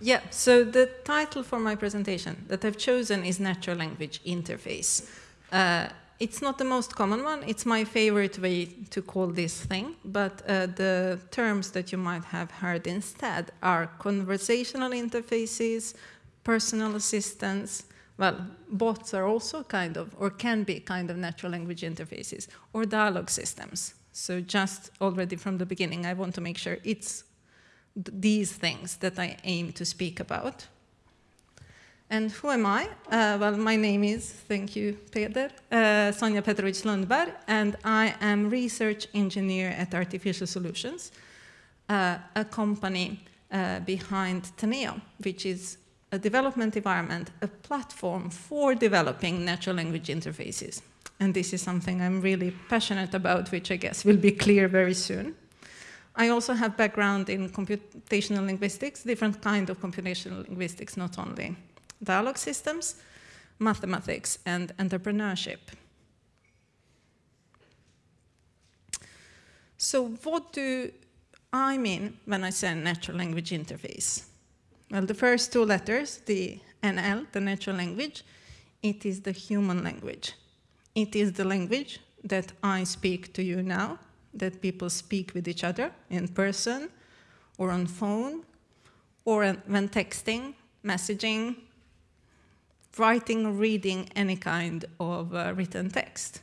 Yeah, so the title for my presentation that I've chosen is Natural Language Interface. Uh, it's not the most common one, it's my favorite way to call this thing, but uh, the terms that you might have heard instead are conversational interfaces, personal assistants, well, bots are also kind of, or can be kind of natural language interfaces, or dialogue systems. So just already from the beginning, I want to make sure it's these things that I aim to speak about. And who am I? Uh, well, my name is, thank you, Peder, uh, Sonja Petrovic Lundberg, and I am research engineer at Artificial Solutions, uh, a company uh, behind Teneo, which is a development environment, a platform for developing natural language interfaces. And this is something I'm really passionate about, which I guess will be clear very soon. I also have background in computational linguistics, different kind of computational linguistics, not only dialogue systems, mathematics, and entrepreneurship. So what do I mean when I say natural language interface? Well, the first two letters, the NL, the natural language, it is the human language. It is the language that I speak to you now, that people speak with each other in person or on phone or when texting, messaging, writing or reading any kind of uh, written text.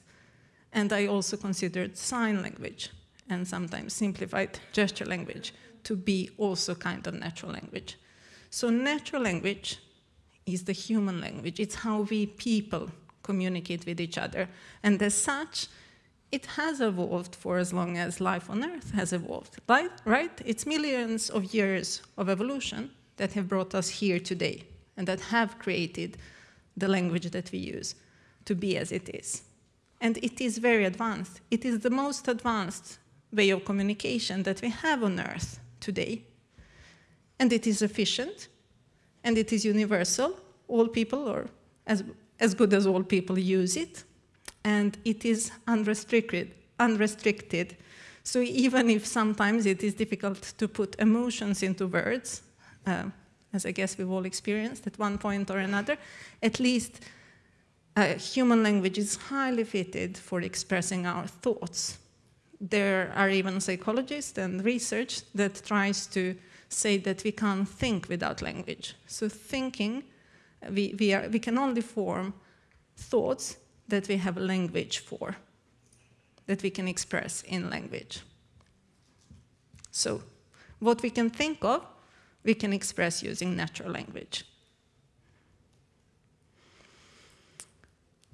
And I also considered sign language and sometimes simplified gesture language to be also kind of natural language. So natural language is the human language. It's how we people communicate with each other. And as such, it has evolved for as long as life on Earth has evolved, right? It's millions of years of evolution that have brought us here today and that have created the language that we use to be as it is. And it is very advanced. It is the most advanced way of communication that we have on Earth today. And it is efficient, and it is universal. All people, or as, as good as all people, use it and it is unrestricted, unrestricted. So even if sometimes it is difficult to put emotions into words, uh, as I guess we've all experienced at one point or another, at least uh, human language is highly fitted for expressing our thoughts. There are even psychologists and research that tries to say that we can't think without language. So thinking, we, we, are, we can only form thoughts that we have language for, that we can express in language. So what we can think of, we can express using natural language.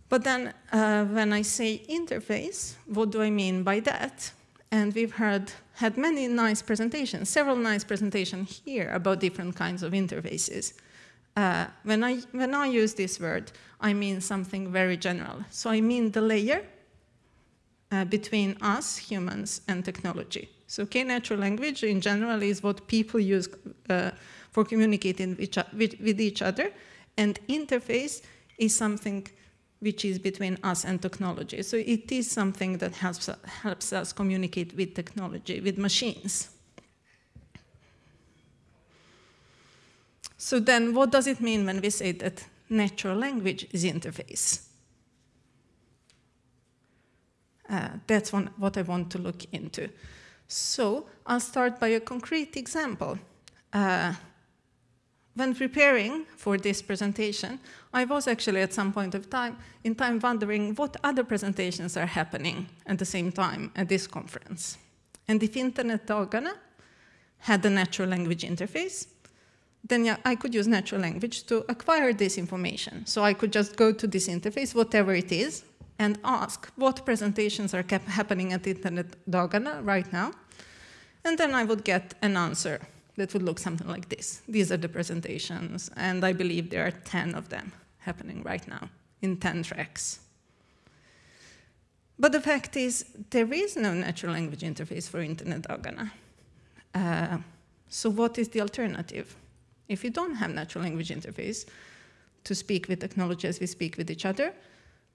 But then uh, when I say interface, what do I mean by that? And we've heard, had many nice presentations, several nice presentations here about different kinds of interfaces. Uh, when, I, when I use this word, I mean something very general. So I mean the layer uh, between us, humans, and technology. So K-natural language in general is what people use uh, for communicating with, each other, and interface is something which is between us and technology. So it is something that helps, helps us communicate with technology, with machines. So then what does it mean when we say that natural language is interface? Uh, that's one, what I want to look into. So I'll start by a concrete example. Uh, when preparing for this presentation, I was actually at some point of time in time wondering what other presentations are happening at the same time at this conference. And if Internet Dagarna had a natural language interface, then I could use natural language to acquire this information. So I could just go to this interface, whatever it is, and ask what presentations are happening at Internet Dagarna right now. And then I would get an answer that would look something like this. These are the presentations, and I believe there are 10 of them happening right now in 10 tracks. But the fact is, there is no natural language interface for Internet Dagarna. Uh, so what is the alternative? If you don't have natural language interface to speak with technology as we speak with each other,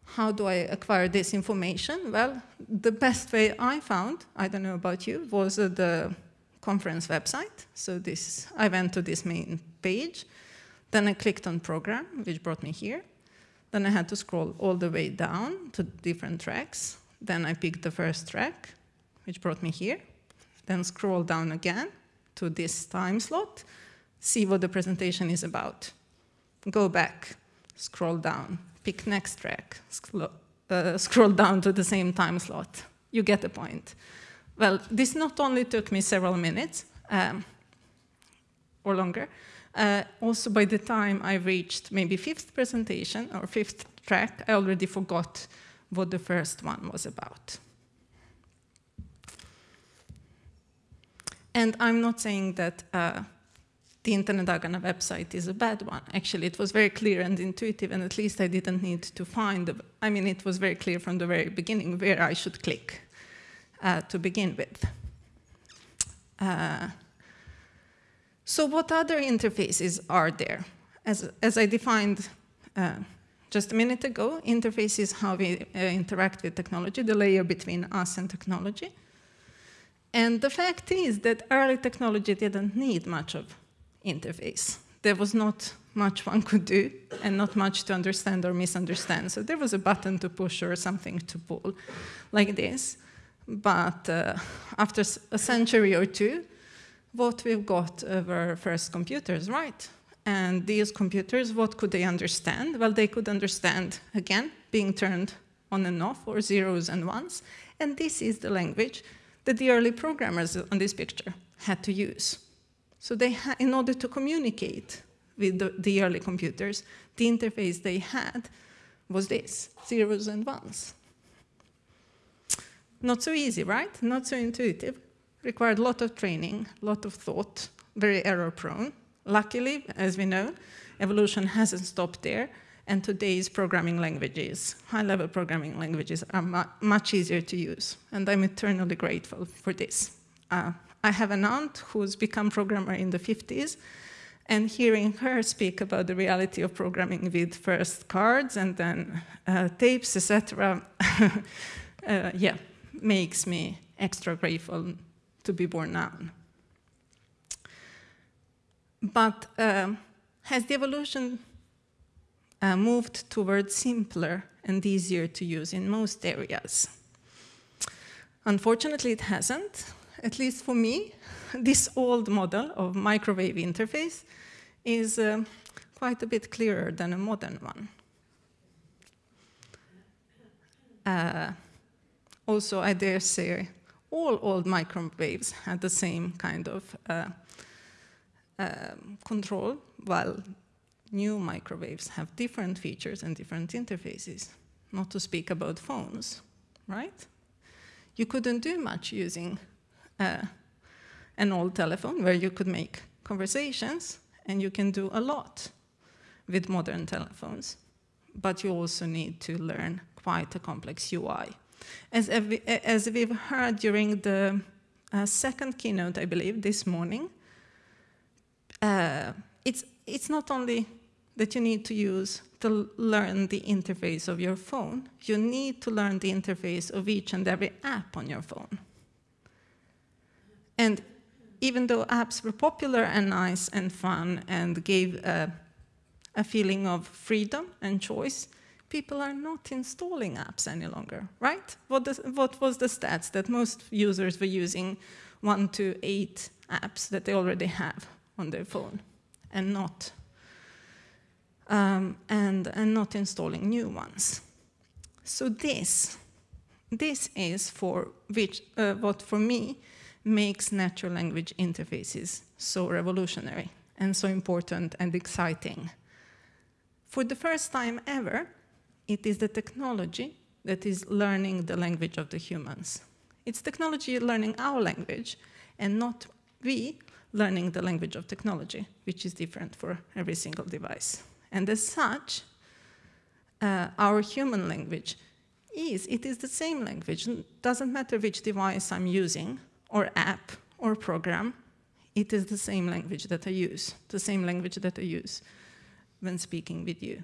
how do I acquire this information? Well, the best way I found, I don't know about you, was the conference website. So this, I went to this main page. Then I clicked on program, which brought me here. Then I had to scroll all the way down to different tracks. Then I picked the first track, which brought me here. Then scroll down again to this time slot, see what the presentation is about. Go back, scroll down, pick next track, uh, scroll down to the same time slot. You get the point. Well, this not only took me several minutes, um, or longer, uh, also by the time I reached maybe fifth presentation or fifth track, I already forgot what the first one was about. And I'm not saying that uh, the Internet Dagarna website is a bad one. Actually, it was very clear and intuitive, and at least I didn't need to find, the, I mean, it was very clear from the very beginning where I should click uh, to begin with. Uh, so what other interfaces are there? As, as I defined uh, just a minute ago, interface is how we uh, interact with technology, the layer between us and technology. And the fact is that early technology didn't need much of interface. There was not much one could do and not much to understand or misunderstand. So there was a button to push or something to pull like this. But uh, after a century or two, what we've got were first computers, right? And these computers, what could they understand? Well, they could understand, again, being turned on and off, or zeros and ones. And this is the language that the early programmers on this picture had to use. So they in order to communicate with the, the early computers, the interface they had was this, zeros and ones. Not so easy, right? Not so intuitive. Required a lot of training, a lot of thought, very error prone. Luckily, as we know, evolution hasn't stopped there, and today's programming languages, high-level programming languages, are mu much easier to use, and I'm eternally grateful for this. Uh, I have an aunt who's become programmer in the 50s, and hearing her speak about the reality of programming with first cards and then uh, tapes, etc., uh, yeah, makes me extra grateful to be born now. But uh, has the evolution uh, moved towards simpler and easier to use in most areas? Unfortunately, it hasn't at least for me, this old model of microwave interface is uh, quite a bit clearer than a modern one. Uh, also, I dare say, all old microwaves had the same kind of uh, um, control, while new microwaves have different features and different interfaces, not to speak about phones, right? You couldn't do much using uh, an old telephone where you could make conversations, and you can do a lot with modern telephones. But you also need to learn quite a complex UI. As, as we've heard during the uh, second keynote, I believe, this morning, uh, it's, it's not only that you need to use to learn the interface of your phone, you need to learn the interface of each and every app on your phone. And even though apps were popular and nice and fun and gave a, a feeling of freedom and choice, people are not installing apps any longer, right? What, does, what, was the stats that most users were using one to eight apps that they already have on their phone and not, um, and, and not installing new ones. So this, this is for which, uh, what for me makes natural language interfaces so revolutionary and so important and exciting. For the first time ever, it is the technology that is learning the language of the humans. It's technology learning our language and not we learning the language of technology, which is different for every single device. And as such, uh, our human language is, it is the same language. It doesn't matter which device I'm using, or app or program, it is the same language that I use, the same language that I use when speaking with you.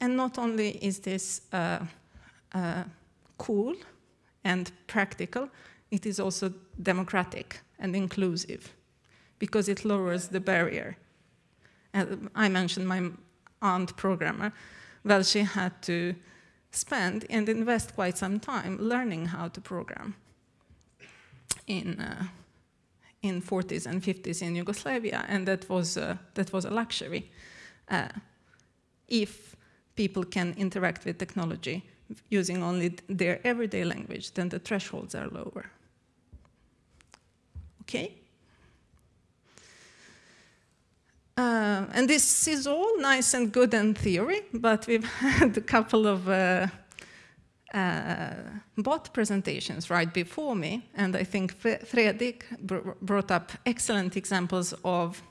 And not only is this uh, uh, cool and practical, it is also democratic and inclusive because it lowers the barrier. And I mentioned my aunt programmer. Well, she had to spend and invest quite some time learning how to program in, uh, in 40s and 50s in Yugoslavia, and that was, uh, that was a luxury. Uh, if people can interact with technology using only their everyday language, then the thresholds are lower. Okay? Uh, and this is all nice and good in theory, but we've had a couple of uh, uh, bot presentations right before me, and I think Fredrik br brought up excellent examples of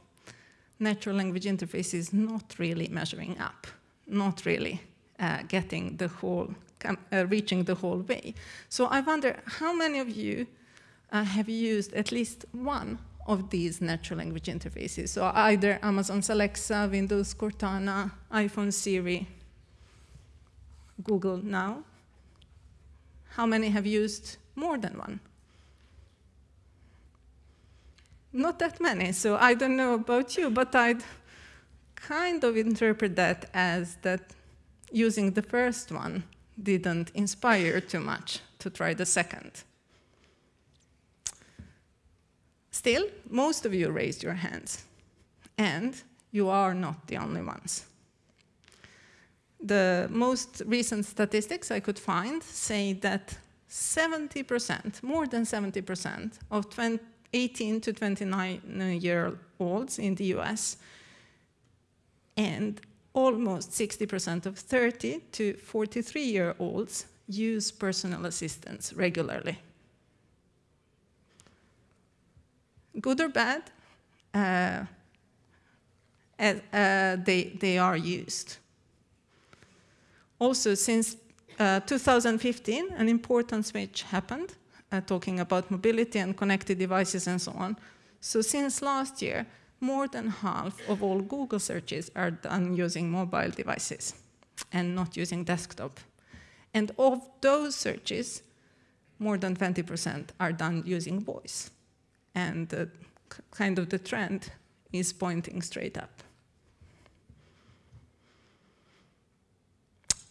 natural language interfaces not really measuring up, not really uh, getting the whole, uh, reaching the whole way. So I wonder how many of you uh, have used at least one of these natural language interfaces. So either Amazon's Alexa, Windows Cortana, iPhone Siri, Google Now. How many have used more than one? Not that many, so I don't know about you, but I'd kind of interpret that as that using the first one didn't inspire too much to try the second. Still, most of you raised your hands, and you are not the only ones. The most recent statistics I could find say that 70%, more than 70% of 20, 18 to 29 year olds in the US and almost 60% of 30 to 43 year olds use personal assistance regularly. good or bad, uh, uh, they, they are used. Also, since uh, 2015, an important switch happened, uh, talking about mobility and connected devices and so on. So since last year, more than half of all Google searches are done using mobile devices and not using desktop. And of those searches, more than 20% are done using voice and the, kind of the trend is pointing straight up.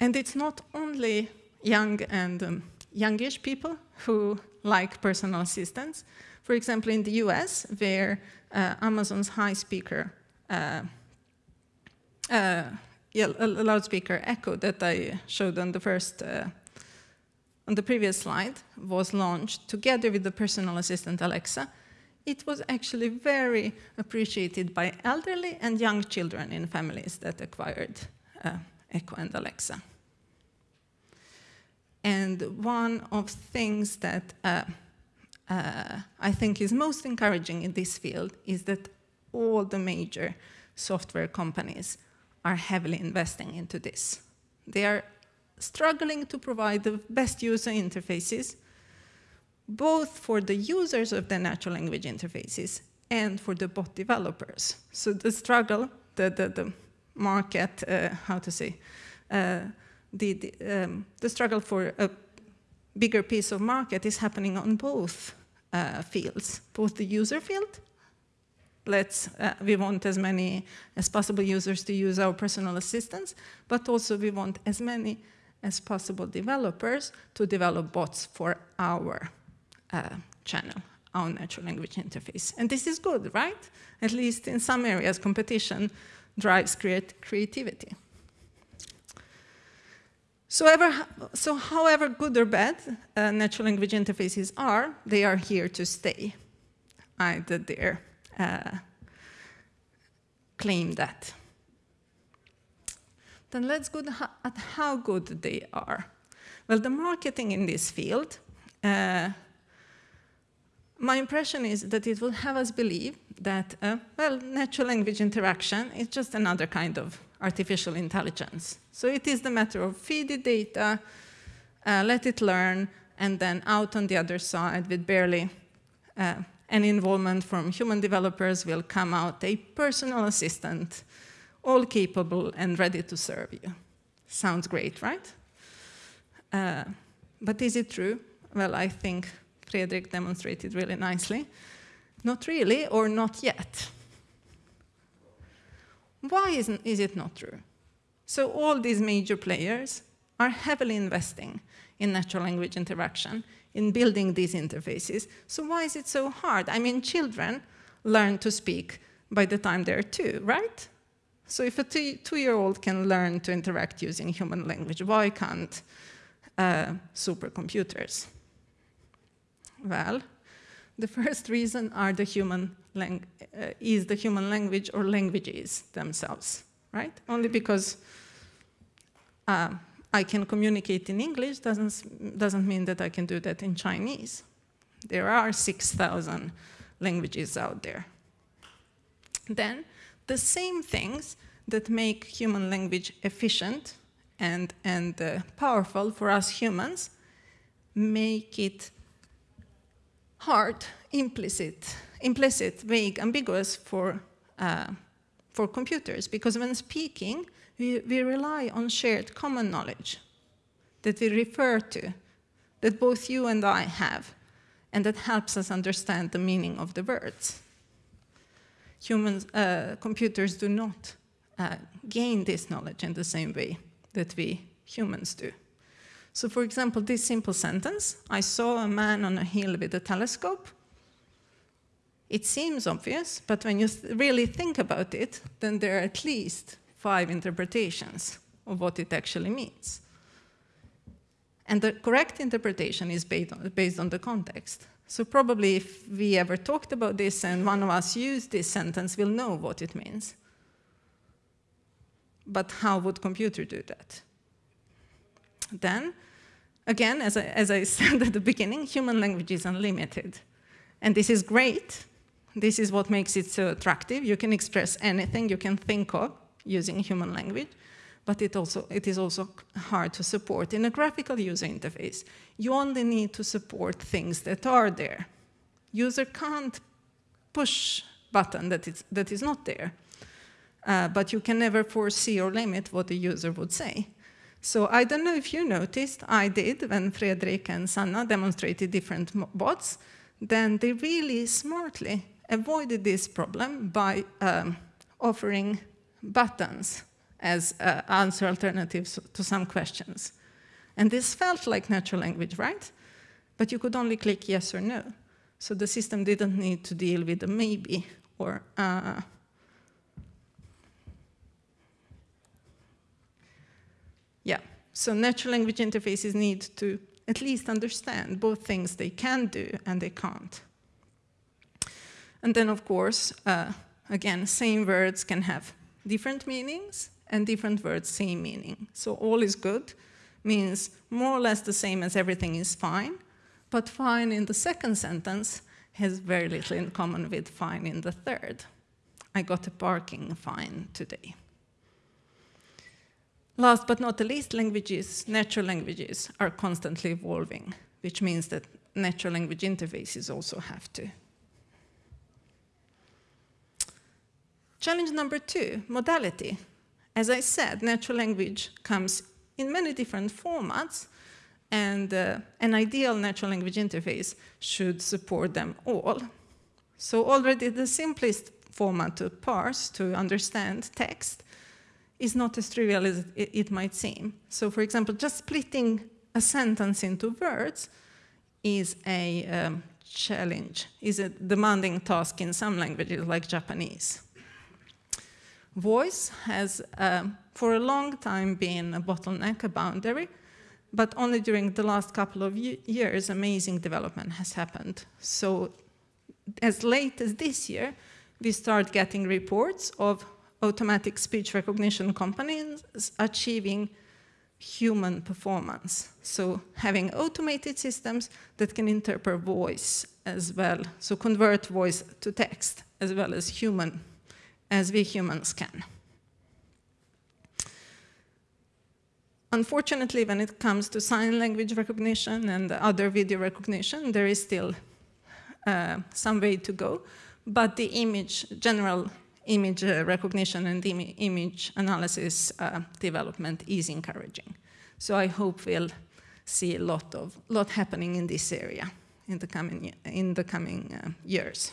And it's not only young and um, youngish people who like personal assistants. For example, in the US, where uh, Amazon's high speaker, uh, uh, yeah, loudspeaker Echo that I showed on the first, uh, on the previous slide, was launched together with the personal assistant Alexa, it was actually very appreciated by elderly and young children in families that acquired uh, Echo and Alexa. And one of things that uh, uh, I think is most encouraging in this field is that all the major software companies are heavily investing into this. They are struggling to provide the best user interfaces both for the users of the natural language interfaces and for the bot developers. So the struggle, the, the, the market, uh, how to say, uh, the, the, um, the, struggle for a bigger piece of market is happening on both uh, fields, both the user field, let's, uh, we want as many as possible users to use our personal assistants, but also we want as many as possible developers to develop bots for our uh, channel, our natural language interface. And this is good, right? At least in some areas, competition drives creat creativity. So, ever, so however good or bad uh, natural language interfaces are, they are here to stay. I did dare uh, claim that. Then let's go at how good they are. Well, the marketing in this field uh, my impression is that it will have us believe that, uh, well, natural language interaction is just another kind of artificial intelligence. So it is the matter of feed it data, uh, let it learn, and then out on the other side with barely uh, any involvement from human developers will come out a personal assistant, all capable and ready to serve you. Sounds great, right? Uh, but is it true? Well, I think Fredrik demonstrated really nicely. Not really, or not yet. Why isn't, is it not true? So all these major players are heavily investing in natural language interaction, in building these interfaces. So why is it so hard? I mean, children learn to speak by the time they're two, right? So if a two-year-old can learn to interact using human language, why can't uh, supercomputers? Well, the first reason are the human uh, is the human language or languages themselves, right? Only because uh, I can communicate in English doesn't, doesn't mean that I can do that in Chinese. There are 6,000 languages out there. Then, the same things that make human language efficient and, and uh, powerful for us humans make it hard, implicit, implicit, vague, ambiguous for, uh, for computers. Because when speaking, we, we rely on shared common knowledge that we refer to, that both you and I have, and that helps us understand the meaning of the words. Humans, uh, computers do not uh, gain this knowledge in the same way that we humans do. So for example, this simple sentence, I saw a man on a hill with a telescope. It seems obvious, but when you really think about it, then there are at least five interpretations of what it actually means. And the correct interpretation is based on, based on the context. So probably if we ever talked about this and one of us used this sentence, we'll know what it means. But how would computer do that? Then, again, as I, as I said at the beginning, human language is unlimited. And this is great. This is what makes it so attractive. You can express anything you can think of using human language, but it, also, it is also hard to support in a graphical user interface. You only need to support things that are there. User can't push button that is, that is not there, uh, but you can never foresee or limit what the user would say. So I don't know if you noticed, I did when Fredrik and Sanna demonstrated different bots, then they really smartly avoided this problem by um, offering buttons as uh, answer alternatives to some questions. And this felt like natural language, right? But you could only click yes or no. So the system didn't need to deal with a maybe or uh, Yeah, so natural language interfaces need to at least understand both things they can do and they can't. And then, of course, uh, again, same words can have different meanings and different words same meaning. So all is good means more or less the same as everything is fine, but fine in the second sentence has very little in common with fine in the third. I got a parking fine today. Last but not the least, languages, natural languages, are constantly evolving, which means that natural language interfaces also have to. Challenge number two, modality. As I said, natural language comes in many different formats, and uh, an ideal natural language interface should support them all. So already the simplest format to parse, to understand text, is not as trivial as it, it might seem. So for example, just splitting a sentence into words is a um, challenge, is a demanding task in some languages like Japanese. Voice has um, for a long time been a bottleneck, a boundary, but only during the last couple of years amazing development has happened. So as late as this year, we start getting reports of automatic speech recognition companies achieving human performance. So having automated systems that can interpret voice as well, so convert voice to text as well as human, as we humans can. Unfortunately, when it comes to sign language recognition and other video recognition, there is still uh, some way to go, but the image, general image uh, recognition and Im image analysis uh, development is encouraging. So I hope we'll see a lot of lot happening in this area in the coming, in the coming uh, years.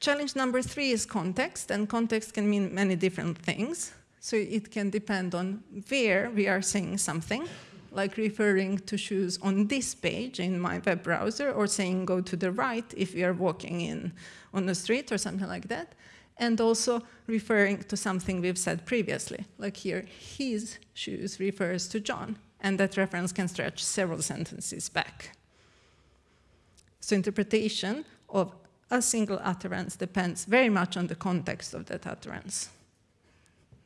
Challenge number three is context, and context can mean many different things. So it can depend on where we are saying something, like referring to shoes on this page in my web browser, or saying go to the right if we are walking in on the street or something like that. And also referring to something we've said previously, like here, his shoes refers to John, and that reference can stretch several sentences back. So interpretation of a single utterance depends very much on the context of that utterance.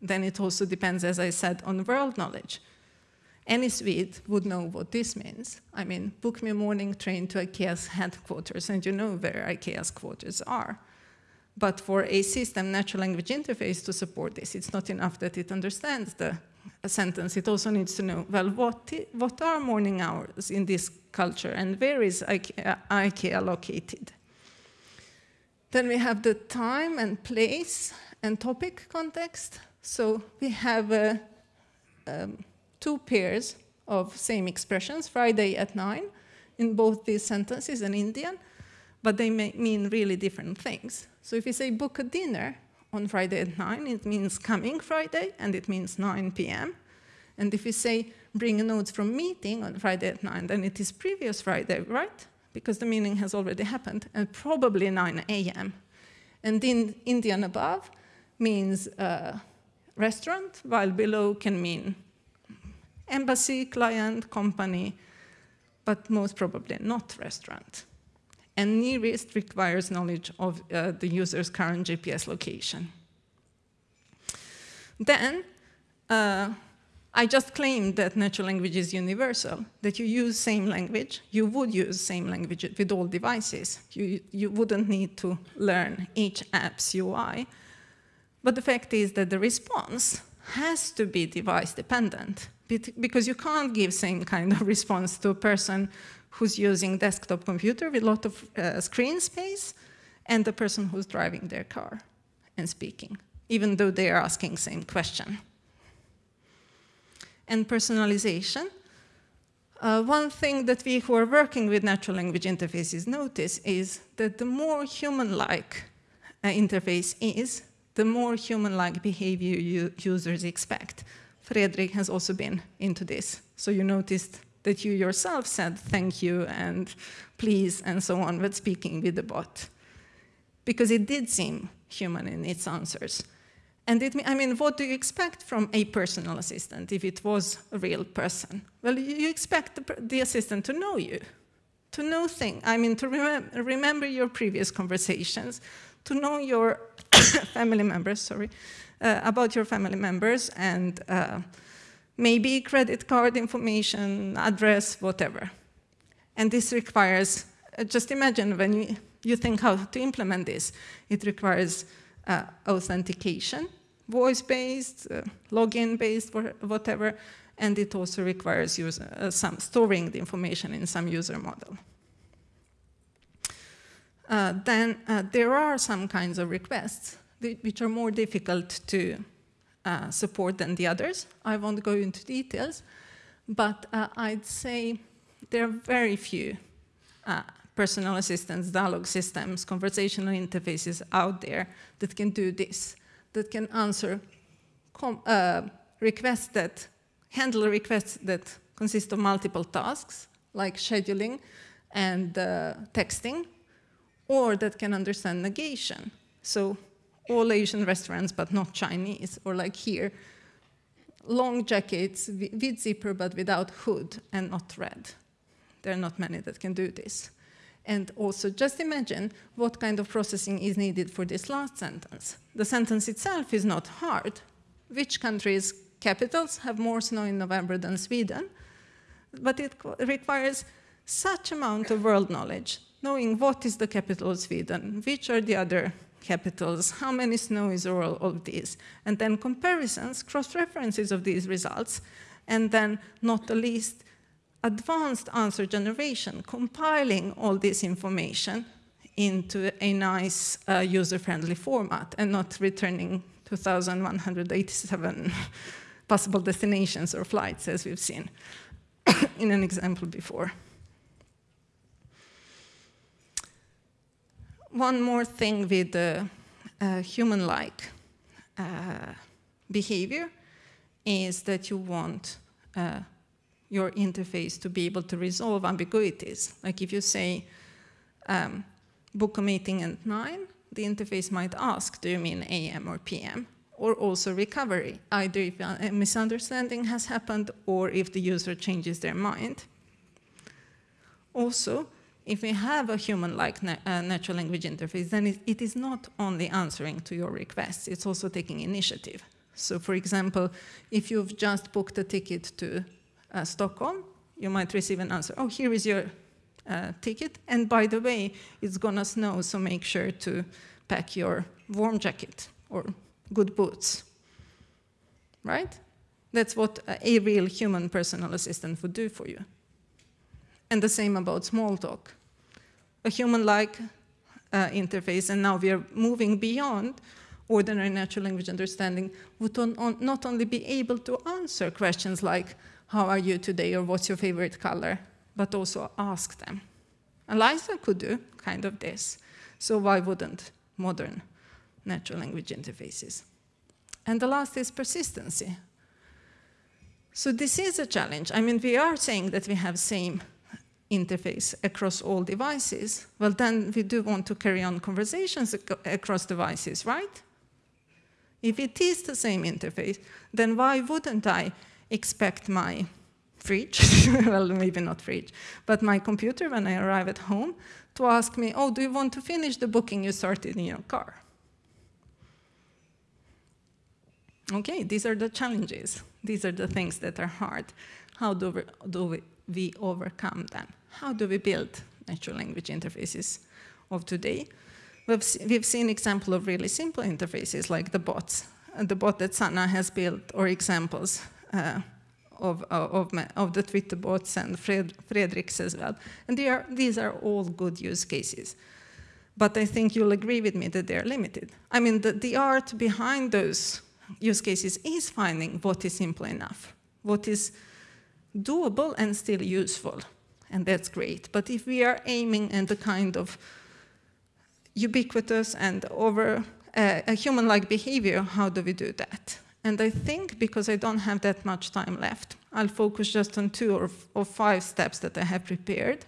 Then it also depends, as I said, on world knowledge. Any Swede would know what this means. I mean, book me a morning train to IKEA's headquarters, and you know where IKEA's quarters are. But for a system natural language interface to support this, it's not enough that it understands the sentence. It also needs to know, well, what, what are morning hours in this culture, and where is IKEA, IKEA located? Then we have the time and place and topic context. So we have uh, um, two pairs of same expressions, Friday at 9, in both these sentences in Indian, but they may mean really different things. So if you say book a dinner on Friday at 9, it means coming Friday, and it means 9 p.m. And if you say bring a note from meeting on Friday at 9, then it is previous Friday, right? Because the meeting has already happened, and probably 9 a.m. And in Indian above means uh, restaurant, while below can mean embassy, client, company, but most probably not restaurant. And nearest requires knowledge of uh, the user's current GPS location. Then, uh, I just claimed that natural language is universal, that you use same language, you would use same language with all devices. You, you wouldn't need to learn each app's UI. But the fact is that the response has to be device dependent because you can't give same kind of response to a person who's using desktop computer with a lot of uh, screen space and the person who's driving their car and speaking, even though they are asking same question. And personalization. Uh, one thing that we who are working with natural language interfaces notice is that the more human-like uh, interface is, the more human-like behavior users expect. Fredrik has also been into this. So you noticed that you yourself said thank you and please and so on when speaking with the bot. Because it did seem human in its answers. And it, I mean, what do you expect from a personal assistant if it was a real person? Well, you expect the, assistant to know you, to know things. I mean, to remem remember your previous conversations, to know your family members, sorry, uh, about your family members and uh, maybe credit card information, address, whatever. And this requires, uh, just imagine when you, you think how to implement this, it requires uh, authentication, voice-based, uh, login-based, whatever, and it also requires user, uh, some storing the information in some user model. Uh, then uh, there are some kinds of requests which are more difficult to uh, support than the others. I won't go into details, but uh, I'd say there are very few uh, personal assistants, dialogue systems, conversational interfaces out there that can do this, that can answer uh, requests that, handle requests that consist of multiple tasks, like scheduling and uh, texting, or that can understand negation. So all Asian restaurants, but not Chinese, or like here, long jackets with zipper but without hood and not red. There are not many that can do this. And also just imagine what kind of processing is needed for this last sentence. The sentence itself is not hard. Which countries' capitals have more snow in November than Sweden? But it requires such amount of world knowledge, knowing what is the capital of Sweden, which are the other capitals, how many snow is all of these, and then comparisons, cross-references of these results, and then not the least, advanced answer generation, compiling all this information into a nice uh, user-friendly format and not returning 2,187 possible destinations or flights as we've seen in an example before. One more thing with uh, uh, human-like uh, behavior is that you want uh, your interface to be able to resolve ambiguities. Like if you say, um, book a meeting at 9, the interface might ask, do you mean AM or PM? Or also recovery, either if a misunderstanding has happened or if the user changes their mind. Also, if we have a human-like na uh, natural language interface, then it, it is not only answering to your requests, it's also taking initiative. So for example, if you've just booked a ticket to uh, Stockholm, you might receive an answer, oh, here is your uh, ticket, and by the way, it's gonna snow, so make sure to pack your warm jacket or good boots, right? That's what a real human personal assistant would do for you. And the same about Smalltalk. A human-like uh, interface, and now we are moving beyond ordinary natural language understanding, would on, on, not only be able to answer questions like, how are you today, or what's your favorite color, but also ask them. Eliza could do kind of this, so why wouldn't modern natural language interfaces? And the last is persistency. So this is a challenge. I mean, we are saying that we have same interface across all devices, well then we do want to carry on conversations ac across devices, right? If it is the same interface, then why wouldn't I expect my fridge, well maybe not fridge, but my computer when I arrive at home to ask me, oh, do you want to finish the booking you started in your car? Okay, these are the challenges. These are the things that are hard. How do we, do we, we overcome them? How do we build natural language interfaces of today? We've, we've seen example of really simple interfaces like the bots, uh, the bot that Sanna has built, or examples uh, of, uh, of, of, the Twitter bots and Fred, as well. And are, these are all good use cases. But I think you'll agree with me that they're limited. I mean, the, the art behind those use cases is finding what is simple enough, what is doable and still useful. And that's great. But if we are aiming at the kind of ubiquitous and over uh, a human-like behavior, how do we do that? And I think because I don't have that much time left, I'll focus just on two or, or five steps that I have prepared.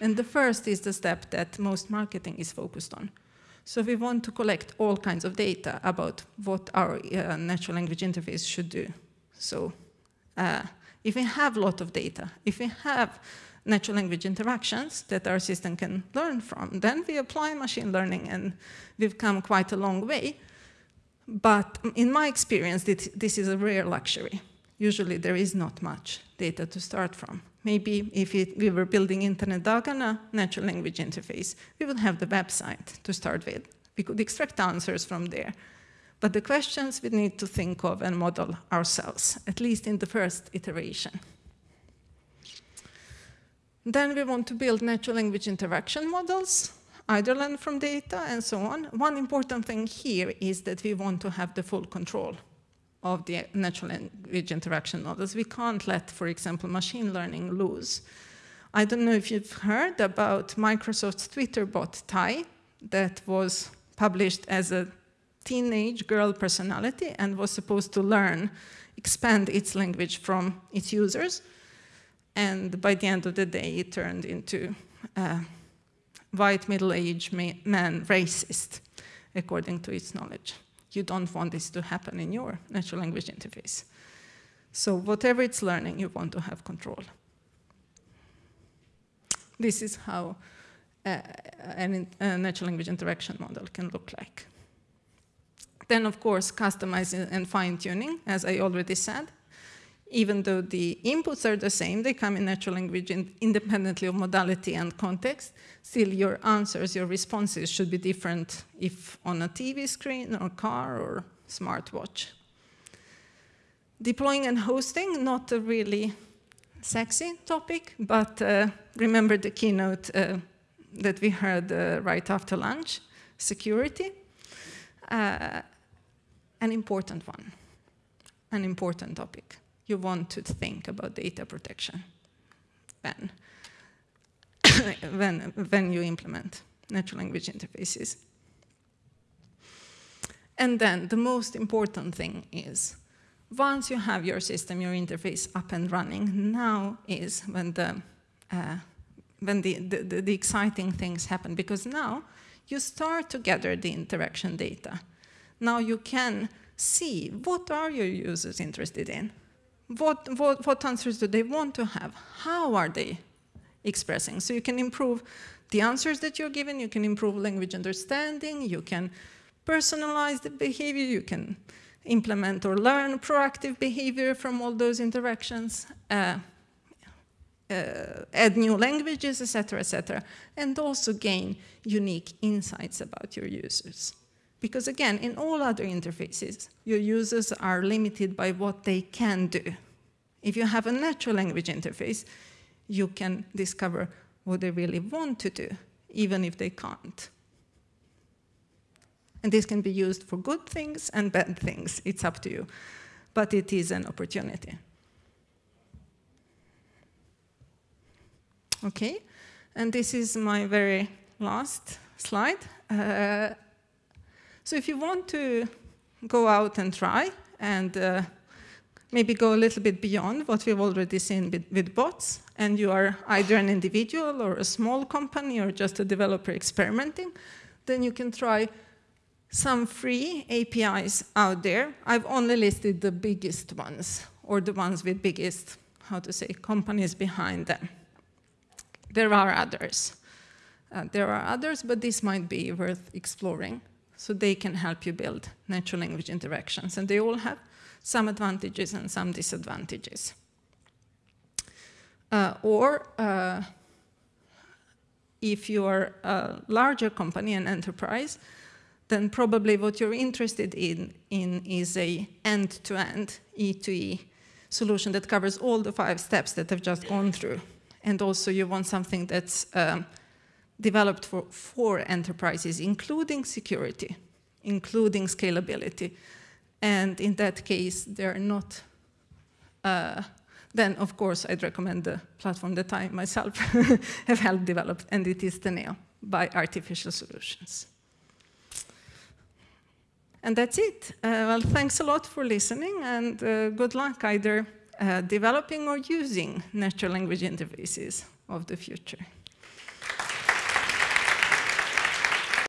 And the first is the step that most marketing is focused on. So we want to collect all kinds of data about what our uh, natural language interface should do. So uh, if we have a lot of data, if we have natural language interactions that our system can learn from, then we apply machine learning and we've come quite a long way. But in my experience, this is a rare luxury. Usually there is not much data to start from. Maybe if it, we were building Internet Dagarna natural language interface, we would have the website to start with. We could extract answers from there. But the questions we need to think of and model ourselves, at least in the first iteration. Then we want to build natural language interaction models, either learn from data and so on. One important thing here is that we want to have the full control of the natural language interaction models. We can't let, for example, machine learning lose. I don't know if you've heard about Microsoft's Twitter bot, Tay, that was published as a teenage girl personality and was supposed to learn, expand its language from its users. And by the end of the day, it turned into a white middle-aged man racist, according to its knowledge you don't want this to happen in your natural language interface. So whatever it's learning, you want to have control. This is how uh, a natural language interaction model can look like. Then, of course, customizing and fine-tuning, as I already said even though the inputs are the same, they come in natural language in independently of modality and context, still your answers, your responses should be different if on a TV screen or car or smartwatch. Deploying and hosting, not a really sexy topic, but uh, remember the keynote uh, that we heard uh, right after lunch, security. Uh, an important one, an important topic you want to think about data protection when, when, when you implement natural language interfaces. And then the most important thing is, once you have your system, your interface up and running, now is when the, uh, when the, the, the, exciting things happen, because now you start to gather the interaction data. Now you can see what are your users interested in? What, what, what answers do they want to have? How are they expressing? So you can improve the answers that you're given, you can improve language understanding, you can personalize the behavior, you can implement or learn proactive behavior from all those interactions, uh, uh, add new languages, etc., etc., and also gain unique insights about your users. Because again, in all other interfaces, your users are limited by what they can do. If you have a natural language interface, you can discover what they really want to do, even if they can't. And this can be used for good things and bad things. It's up to you. But it is an opportunity. Okay, and this is my very last slide. Uh, so if you want to go out and try and uh, maybe go a little bit beyond what we've already seen with, with, bots, and you are either an individual or a small company or just a developer experimenting, then you can try some free APIs out there. I've only listed the biggest ones, or the ones with biggest, how to say, companies behind them. There are others. Uh, there are others, but this might be worth exploring. So they can help you build natural language interactions. And they all have some advantages and some disadvantages. Uh, or uh, if you're a larger company, an enterprise, then probably what you're interested in, in is a end-to-end E2E solution that covers all the five steps that I've just gone through. And also you want something that's um, developed for, for enterprises, including security, including scalability. And in that case, they're not, uh, then of course I'd recommend the platform that I myself have helped develop, and it is Teneo by Artificial Solutions. And that's it. Uh, well, thanks a lot for listening, and uh, good luck either uh, developing or using natural language interfaces of the future.